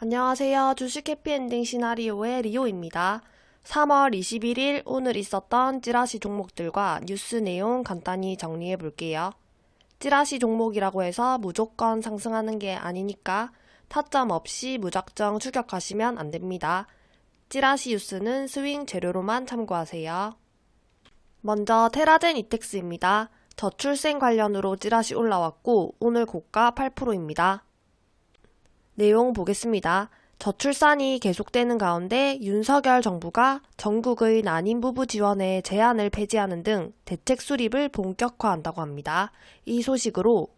안녕하세요. 주식 해피엔딩 시나리오의 리오입니다. 3월 21일 오늘 있었던 찌라시 종목들과 뉴스 내용 간단히 정리해 볼게요. 찌라시 종목이라고 해서 무조건 상승하는 게 아니니까 타점 없이 무작정 추격하시면 안 됩니다. 찌라시 뉴스는 스윙 재료로만 참고하세요. 먼저 테라젠 이텍스입니다. 저출생 관련으로 찌라시 올라왔고 오늘 고가 8%입니다. 내용 보겠습니다. 저출산이 계속되는 가운데 윤석열 정부가 전국의 난임 부부 지원에 제한을 폐지하는 등 대책 수립을 본격화한다고 합니다. 이 소식으로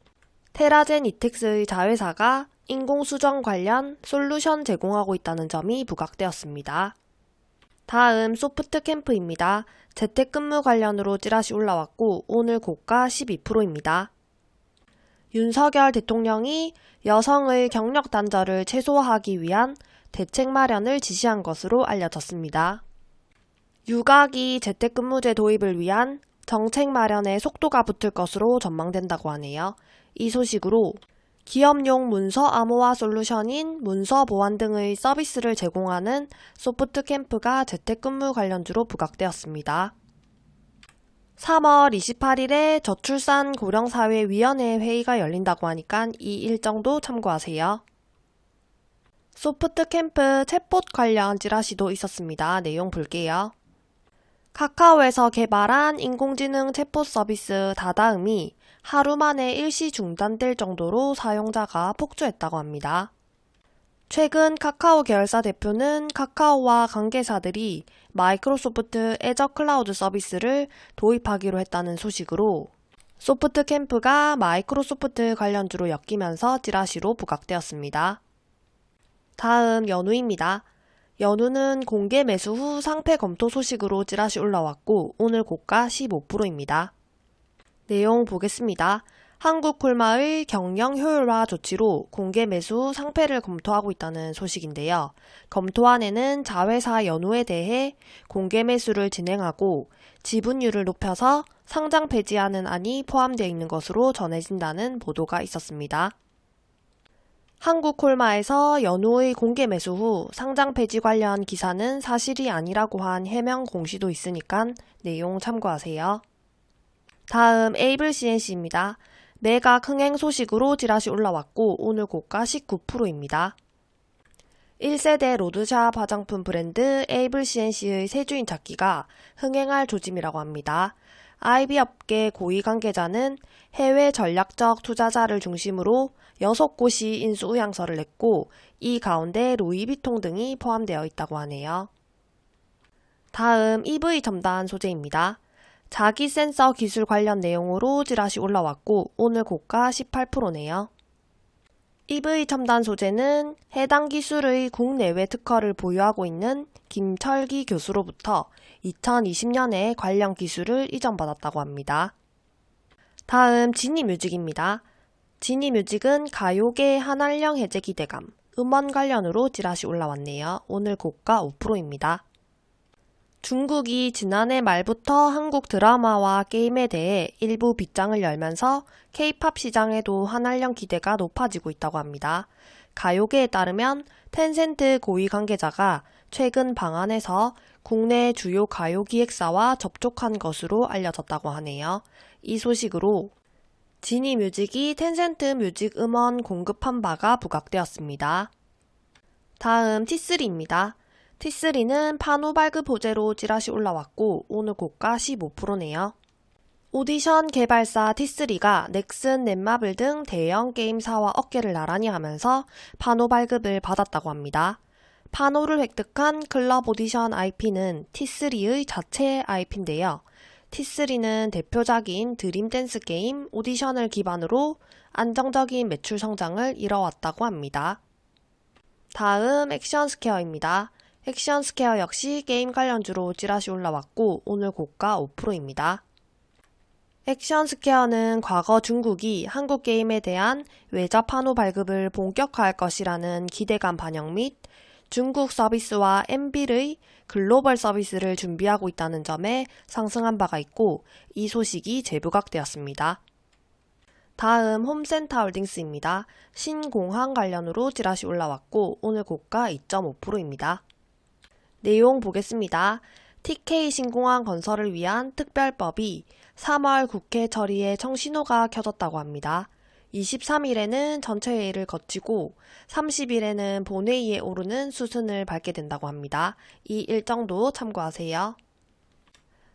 테라젠 이텍스의 자회사가 인공수정 관련 솔루션 제공하고 있다는 점이 부각되었습니다. 다음 소프트 캠프입니다. 재택근무 관련으로 찌라시 올라왔고 오늘 고가 12%입니다. 윤석열 대통령이 여성의 경력 단절을 최소화하기 위한 대책 마련을 지시한 것으로 알려졌습니다. 유가기 재택근무제 도입을 위한 정책 마련에 속도가 붙을 것으로 전망된다고 하네요. 이 소식으로 기업용 문서 암호화 솔루션인 문서 보안 등의 서비스를 제공하는 소프트 캠프가 재택근무 관련주로 부각되었습니다. 3월 28일에 저출산 고령사회위원회 회의가 열린다고 하니까 이 일정도 참고하세요. 소프트 캠프 챗봇 관련 찌라시도 있었습니다. 내용 볼게요. 카카오에서 개발한 인공지능 챗봇 서비스 다다음이 하루 만에 일시 중단될 정도로 사용자가 폭주했다고 합니다. 최근 카카오 계열사 대표는 카카오와 관계사들이 마이크로소프트 애저 클라우드 서비스를 도입하기로 했다는 소식으로 소프트 캠프가 마이크로소프트 관련주로 엮이면서 찌라시로 부각되었습니다. 다음 연우입니다. 연우는 공개 매수 후 상폐 검토 소식으로 찌라시 올라왔고 오늘 고가 15%입니다. 내용 보겠습니다. 한국콜마의 경영 효율화 조치로 공개 매수 상폐를 검토하고 있다는 소식인데요. 검토안에는 자회사 연우에 대해 공개 매수를 진행하고 지분율을 높여서 상장 폐지하는 안이 포함되어 있는 것으로 전해진다는 보도가 있었습니다. 한국콜마에서 연우의 공개 매수 후 상장 폐지 관련 기사는 사실이 아니라고 한 해명 공시도 있으니까 내용 참고하세요. 다음 에이블 CNC입니다. 매각 흥행 소식으로 지라시 올라왔고 오늘 고가 19%입니다. 1세대 로드샵 화장품 브랜드 에이블 CNC의 세주인 찾기가 흥행할 조짐이라고 합니다. IB 업계 고위 관계자는 해외 전략적 투자자를 중심으로 6곳이 인수 의향서를 냈고 이 가운데 루이비통 등이 포함되어 있다고 하네요. 다음 EV 첨단 소재입니다. 자기 센서 기술 관련 내용으로 찌라시 올라왔고 오늘 고가 18%네요. EV 첨단 소재는 해당 기술의 국내외 특허를 보유하고 있는 김철기 교수로부터 2020년에 관련 기술을 이전받았다고 합니다. 다음 지니뮤직입니다. 지니뮤직은 가요계 한알령 해제 기대감, 음원 관련으로 찌라시 올라왔네요. 오늘 고가 5%입니다. 중국이 지난해 말부터 한국 드라마와 게임에 대해 일부 빗장을 열면서 케이팝 시장에도 한한령 기대가 높아지고 있다고 합니다. 가요계에 따르면 텐센트 고위 관계자가 최근 방한해서 국내 주요 가요 기획사와 접촉한 것으로 알려졌다고 하네요. 이 소식으로 지니 뮤직이 텐센트 뮤직 음원 공급한 바가 부각되었습니다. 다음 T3입니다. T3는 판호 발급 호재로 찌라시 올라왔고 오늘 고가 15%네요. 오디션 개발사 T3가 넥슨, 넷마블 등 대형 게임사와 어깨를 나란히 하면서 판호 발급을 받았다고 합니다. 판호를 획득한 클럽 오디션 IP는 T3의 자체 IP인데요. T3는 대표작인 드림댄스 게임 오디션을 기반으로 안정적인 매출 성장을 이뤄왔다고 합니다. 다음 액션 스퀘어입니다. 액션 스퀘어 역시 게임 관련주로 찌라시 올라왔고 오늘 고가 5%입니다. 액션 스퀘어는 과거 중국이 한국 게임에 대한 외자 판호 발급을 본격화할 것이라는 기대감 반영 및 중국 서비스와 앤빌의 글로벌 서비스를 준비하고 있다는 점에 상승한 바가 있고 이 소식이 재부각되었습니다. 다음 홈센터 홀딩스입니다. 신공항 관련으로 찌라시 올라왔고 오늘 고가 2.5%입니다. 내용 보겠습니다. TK 신공항 건설을 위한 특별법이 3월 국회 처리에 청신호가 켜졌다고 합니다. 23일에는 전체 회의를 거치고 30일에는 본회의에 오르는 수순을 밟게 된다고 합니다. 이 일정도 참고하세요.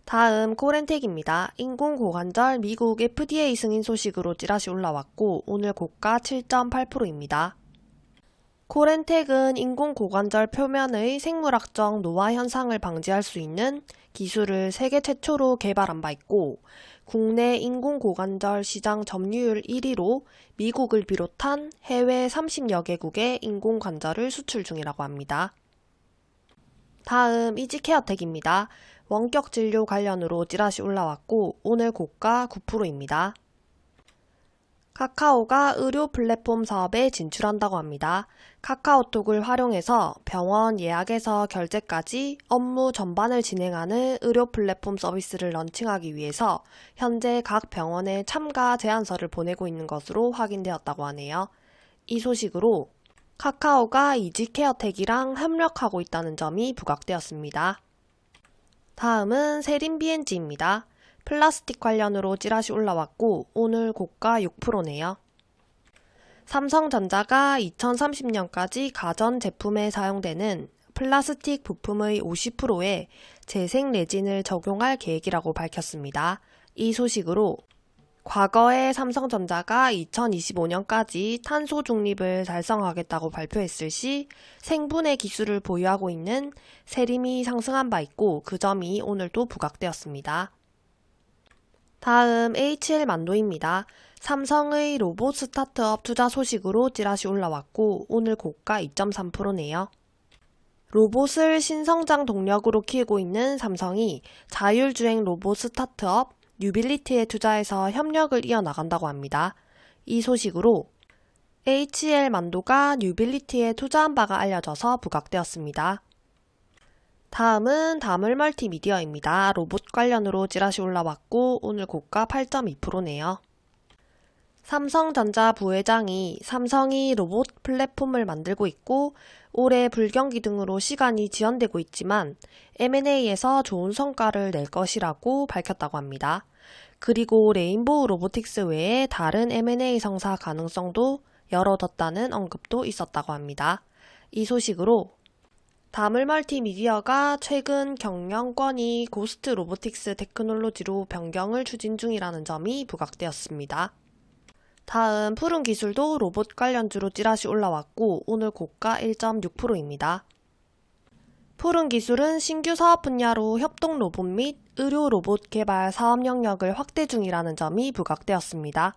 다음 코렌텍입니다. 인공고관절 미국 FDA 승인 소식으로 찌라시 올라왔고 오늘 고가 7.8%입니다. 코렌텍은 인공고관절 표면의 생물학적 노화 현상을 방지할 수 있는 기술을 세계 최초로 개발한 바 있고 국내 인공고관절 시장 점유율 1위로 미국을 비롯한 해외 30여 개국에 인공관절을 수출 중이라고 합니다. 다음 이지케어텍입니다. 원격 진료 관련으로 찌라시 올라왔고 오늘 고가 9%입니다. 카카오가 의료 플랫폼 사업에 진출한다고 합니다. 카카오톡을 활용해서 병원 예약에서 결제까지 업무 전반을 진행하는 의료 플랫폼 서비스를 런칭하기 위해서 현재 각 병원에 참가 제안서를 보내고 있는 것으로 확인되었다고 하네요. 이 소식으로 카카오가 이지케어텍이랑 협력하고 있다는 점이 부각되었습니다. 다음은 세린 BNG입니다. 플라스틱 관련으로 찌라시 올라왔고 오늘 고가 6%네요. 삼성전자가 2030년까지 가전 제품에 사용되는 플라스틱 부품의 50%에 재생 레진을 적용할 계획이라고 밝혔습니다. 이 소식으로 과거에 삼성전자가 2025년까지 탄소 중립을 달성하겠다고 발표했을 시 생분해 기술을 보유하고 있는 세림이 상승한 바 있고 그 점이 오늘도 부각되었습니다. 다음 HL 만도입니다. 삼성의 로봇 스타트업 투자 소식으로 찌라시 올라왔고 오늘 고가 2.3%네요. 로봇을 신성장 동력으로 키우고 있는 삼성이 자율주행 로봇 스타트업 뉴빌리티에 투자해서 협력을 이어나간다고 합니다. 이 소식으로 HL 만도가 뉴빌리티에 투자한 바가 알려져서 부각되었습니다. 다음은 다물 멀티미디어입니다. 로봇 관련으로 찌라시 올라왔고 오늘 고가 8.2%네요. 삼성전자 부회장이 삼성이 로봇 플랫폼을 만들고 있고 올해 불경기 등으로 시간이 지연되고 있지만 M&A에서 좋은 성과를 낼 것이라고 밝혔다고 합니다. 그리고 레인보우 로보틱스 외에 다른 M&A 성사 가능성도 열어뒀다는 언급도 있었다고 합니다. 이 소식으로 다물 멀티 미디어가 최근 경영권이 고스트 로보틱스 테크놀로지로 변경을 추진 중이라는 점이 부각되었습니다. 다음 푸른 기술도 로봇 관련주로 찌라시 올라왔고 오늘 고가 1.6%입니다. 푸른 기술은 신규 사업 분야로 협동 로봇 및 의료 로봇 개발 사업 영역을 확대 중이라는 점이 부각되었습니다.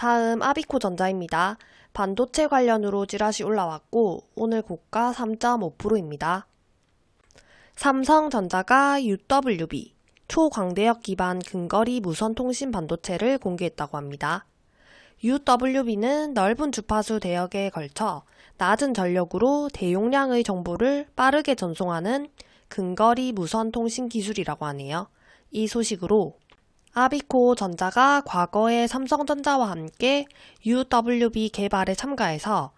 다음 아비코전자입니다. 반도체 관련으로 찌라시 올라왔고 오늘 고가 3.5%입니다. 삼성전자가 UWB 초광대역 기반 근거리 무선 통신 반도체를 공개했다고 합니다. UWB는 넓은 주파수 대역에 걸쳐 낮은 전력으로 대용량의 정보를 빠르게 전송하는 근거리 무선 통신 기술이라고 하네요. 이 소식으로 아비코 전자가 과거에 삼성전자와 함께 UWB 개발에 참가해서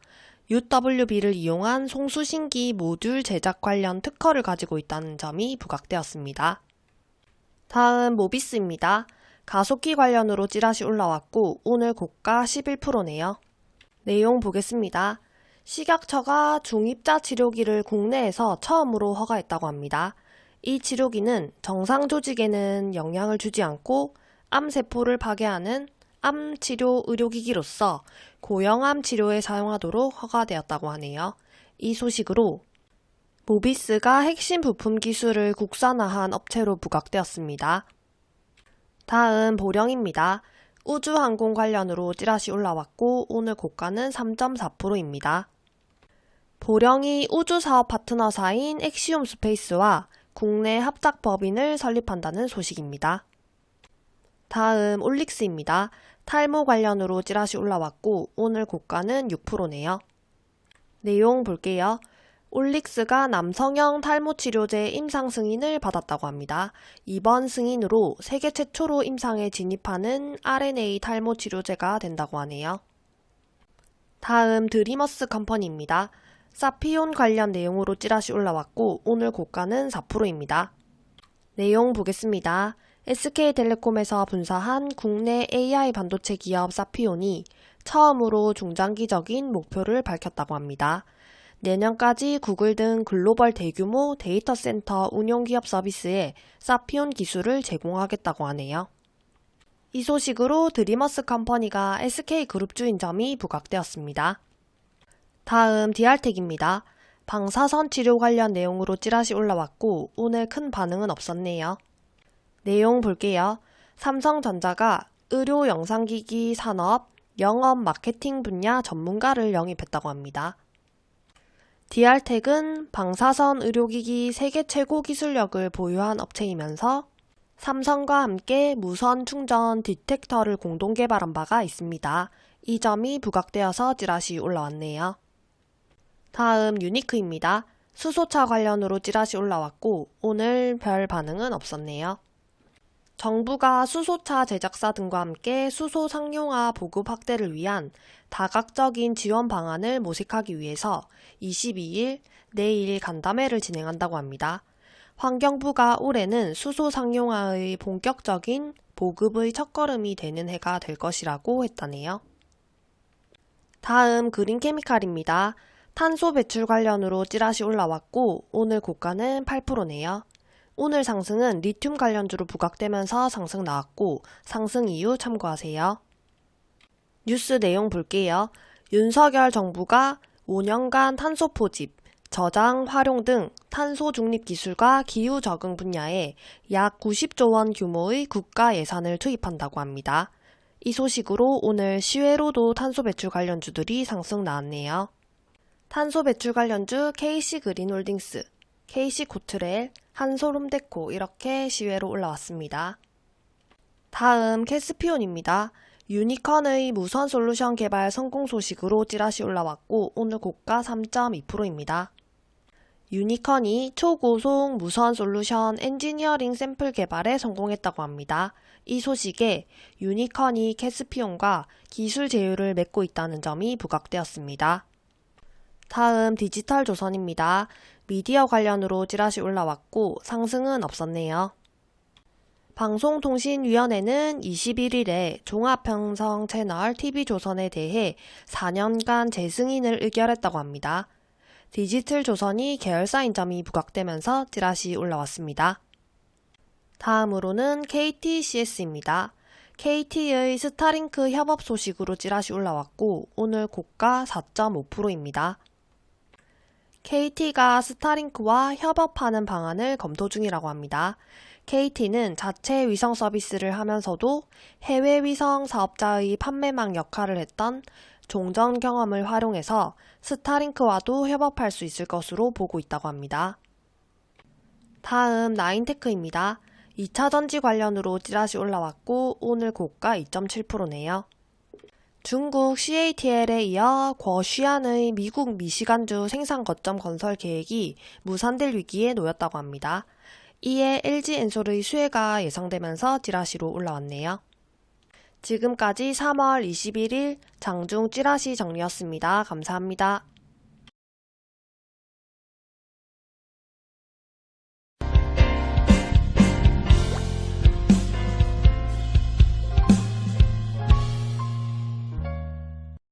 UWB를 이용한 송수신기 모듈 제작 관련 특허를 가지고 있다는 점이 부각되었습니다. 다음 모비스입니다. 가속기 관련으로 찌라시 올라왔고 오늘 고가 11%네요. 내용 보겠습니다. 식약처가 중입자 치료기를 국내에서 처음으로 허가했다고 합니다. 이 치료기는 정상 조직에는 영향을 주지 않고 암세포를 파괴하는 암 치료 의료기기로서 고형암 치료에 사용하도록 허가되었다고 하네요. 이 소식으로 모비스가 핵심 부품 기술을 국산화한 업체로 부각되었습니다. 다음 보령입니다. 우주항공 관련으로 찌라시 올라왔고 오늘 고가는 3.4%입니다. 보령이 우주사업 파트너사인 엑시움 스페이스와 국내 합작 법인을 설립한다는 소식입니다. 다음 올릭스입니다. 탈모 관련으로 찌라시 올라왔고 오늘 고가는 6%네요. 내용 볼게요. 올릭스가 남성형 탈모 치료제 임상 승인을 받았다고 합니다. 이번 승인으로 세계 최초로 임상에 진입하는 RNA 탈모 치료제가 된다고 하네요. 다음 드리머스 컴퍼니입니다. 사피온 관련 내용으로 찌라시 올라왔고 오늘 고가는 4%입니다. 내용 보겠습니다. SK텔레콤에서 분사한 국내 AI 반도체 기업 사피온이 처음으로 중장기적인 목표를 밝혔다고 합니다. 내년까지 구글 등 글로벌 대규모 데이터 센터 운용 기업 서비스에 사피온 기술을 제공하겠다고 하네요. 이 소식으로 드림어스 컴퍼니가 SK그룹주인 점이 부각되었습니다. 다음 디알텍입니다. 방사선 치료 관련 내용으로 찌라시 올라왔고 오늘 큰 반응은 없었네요. 내용 볼게요. 삼성전자가 의료 영상기기 산업, 영업 마케팅 분야 전문가를 영입했다고 합니다. 디알텍은 방사선 의료기기 세계 최고 기술력을 보유한 업체이면서 삼성과 함께 무선 충전 디텍터를 공동 개발한 바가 있습니다. 이 점이 부각되어서 찌라시 올라왔네요. 다음 유니크입니다. 수소차 관련으로 찌라시 올라왔고 오늘 별 반응은 없었네요. 정부가 수소차 제작사 등과 함께 수소 상용화 보급 확대를 위한 다각적인 지원 방안을 모색하기 위해서 22일 내일 간담회를 진행한다고 합니다. 환경부가 올해는 수소 상용화의 본격적인 보급의 첫걸음이 되는 해가 될 것이라고 했다네요. 다음 그린 케미칼입니다. 탄소 배출 관련으로 찌라시 올라왔고 오늘 고가는 8%네요. 오늘 상승은 리튬 관련주로 부각되면서 상승 나왔고 상승 이유 참고하세요. 뉴스 내용 볼게요. 윤석열 정부가 5년간 탄소 포집, 저장, 활용 등 탄소 중립 기술과 기후 적응 분야에 약 90조 원 규모의 국가 예산을 투입한다고 합니다. 이 소식으로 오늘 시외로도 탄소 배출 관련주들이 상승 나왔네요. 탄소 배출 관련주 KC 그린홀딩스, KC 코트렐, 한솔홈데코 이렇게 시외로 올라왔습니다. 다음 캐스피온입니다. 유니컨의 무선 솔루션 개발 성공 소식으로 찌라시 올라왔고 오늘 고가 3.2%입니다. 유니컨이 초고속 무선 솔루션 엔지니어링 샘플 개발에 성공했다고 합니다. 이 소식에 유니컨이 캐스피온과 기술 제휴를 맺고 있다는 점이 부각되었습니다. 다음 디지털 조선입니다. 미디어 관련으로 찌라시 올라왔고 상승은 없었네요. 방송통신위원회는 21일에 종합편성 채널 TV조선에 대해 4년간 재승인을 의결했다고 합니다. 디지털 조선이 계열사인 점이 부각되면서 찌라시 올라왔습니다. 다음으로는 KTCS입니다. KT의 스타링크 협업 소식으로 찌라시 올라왔고 오늘 고가 4.5%입니다. KT가 스타링크와 협업하는 방안을 검토 중이라고 합니다. KT는 자체 위성 서비스를 하면서도 해외 위성 사업자의 판매망 역할을 했던 종전 경험을 활용해서 스타링크와도 협업할 수 있을 것으로 보고 있다고 합니다. 다음 나인테크입니다. 2차 전지 관련으로 찌라시 올라왔고 오늘 고가 2.7%네요. 중국 CATL에 이어 과시안의 미국 미시간주 생산 거점 건설 계획이 무산될 위기에 놓였다고 합니다. 이에 LG엔솔의 수혜가 예상되면서 찌라시로 올라왔네요. 지금까지 3월 21일 장중 찌라시 정리였습니다. 감사합니다.